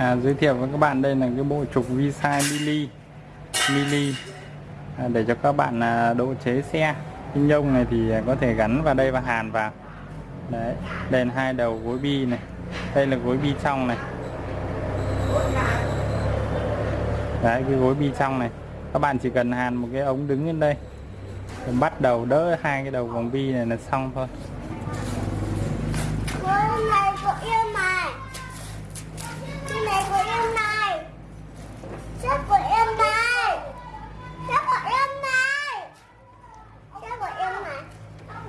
à, giới thiệu với các bạn đây là cái bộ trục vi sai mili mili à, để cho các bạn à, độ chế xe. Cái nhông này thì à, có thể gắn vào đây và hàn vào. Đấy đèn hai đầu gối bi này. Đây là gối bi trong này. Đấy cái gối bi trong này. Các bạn chỉ cần hàn một cái ống đứng lên đây. Rồi bắt đầu đỡ hai cái đầu vòng bi này là xong thôi. Cái này của em này. Em này Sách của em này. Sách của em này. Sách của em này. Con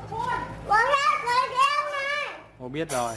của em này. Cô biết rồi.